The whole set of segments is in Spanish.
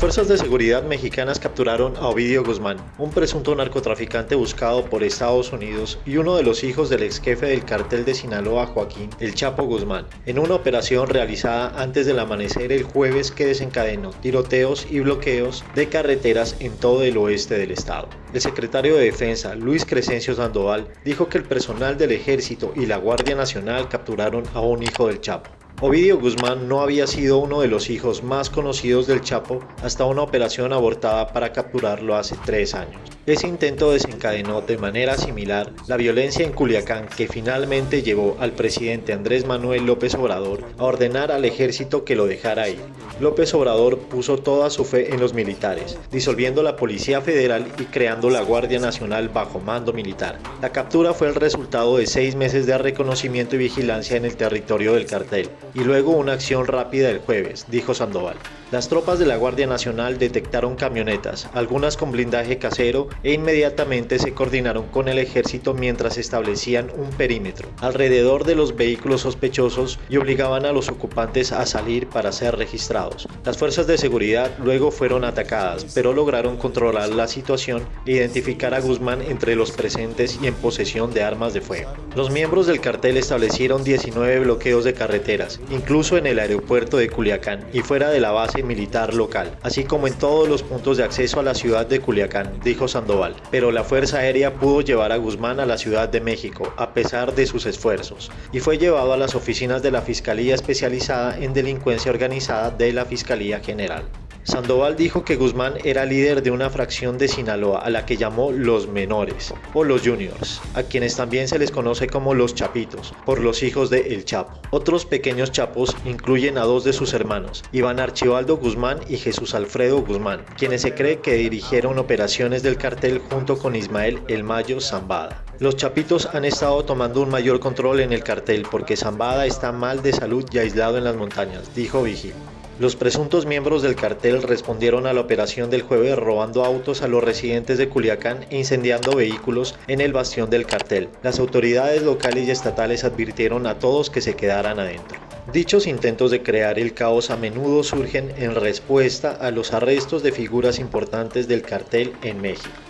fuerzas de seguridad mexicanas capturaron a Ovidio Guzmán, un presunto narcotraficante buscado por Estados Unidos y uno de los hijos del ex jefe del cartel de Sinaloa, Joaquín El Chapo Guzmán, en una operación realizada antes del amanecer el jueves que desencadenó tiroteos y bloqueos de carreteras en todo el oeste del estado. El secretario de Defensa, Luis Crescencio Sandoval, dijo que el personal del Ejército y la Guardia Nacional capturaron a un hijo del Chapo. Ovidio Guzmán no había sido uno de los hijos más conocidos del Chapo hasta una operación abortada para capturarlo hace tres años. Ese intento desencadenó de manera similar la violencia en Culiacán que finalmente llevó al presidente Andrés Manuel López Obrador a ordenar al ejército que lo dejara ir. López Obrador puso toda su fe en los militares, disolviendo la Policía Federal y creando la Guardia Nacional bajo mando militar. La captura fue el resultado de seis meses de reconocimiento y vigilancia en el territorio del cartel, y luego una acción rápida el jueves, dijo Sandoval. Las tropas de la Guardia Nacional detectaron camionetas, algunas con blindaje casero, e inmediatamente se coordinaron con el ejército mientras establecían un perímetro alrededor de los vehículos sospechosos y obligaban a los ocupantes a salir para ser registrados. Las fuerzas de seguridad luego fueron atacadas, pero lograron controlar la situación e identificar a Guzmán entre los presentes y en posesión de armas de fuego. Los miembros del cartel establecieron 19 bloqueos de carreteras, incluso en el aeropuerto de Culiacán y fuera de la base militar local, así como en todos los puntos de acceso a la ciudad de Culiacán, dijo Sandoval. Pero la Fuerza Aérea pudo llevar a Guzmán a la Ciudad de México, a pesar de sus esfuerzos, y fue llevado a las oficinas de la Fiscalía Especializada en Delincuencia Organizada de la Fiscalía General. Sandoval dijo que Guzmán era líder de una fracción de Sinaloa a la que llamó los menores o los juniors, a quienes también se les conoce como los chapitos, por los hijos de El Chapo. Otros pequeños chapos incluyen a dos de sus hermanos, Iván Archibaldo Guzmán y Jesús Alfredo Guzmán, quienes se cree que dirigieron operaciones del cartel junto con Ismael El Mayo Zambada. Los chapitos han estado tomando un mayor control en el cartel porque Zambada está mal de salud y aislado en las montañas, dijo Vigil. Los presuntos miembros del cartel respondieron a la operación del jueves robando autos a los residentes de Culiacán e incendiando vehículos en el bastión del cartel. Las autoridades locales y estatales advirtieron a todos que se quedaran adentro. Dichos intentos de crear el caos a menudo surgen en respuesta a los arrestos de figuras importantes del cartel en México.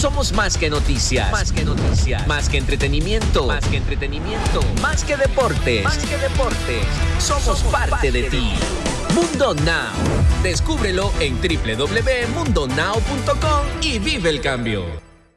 Somos más que noticias. Más que noticias. Más que entretenimiento. Más que entretenimiento. Más que deportes. Más que deportes. Somos, parte, de, ti. Mundo Now. Descúbrelo en www.mundonow.com y vive el cambio.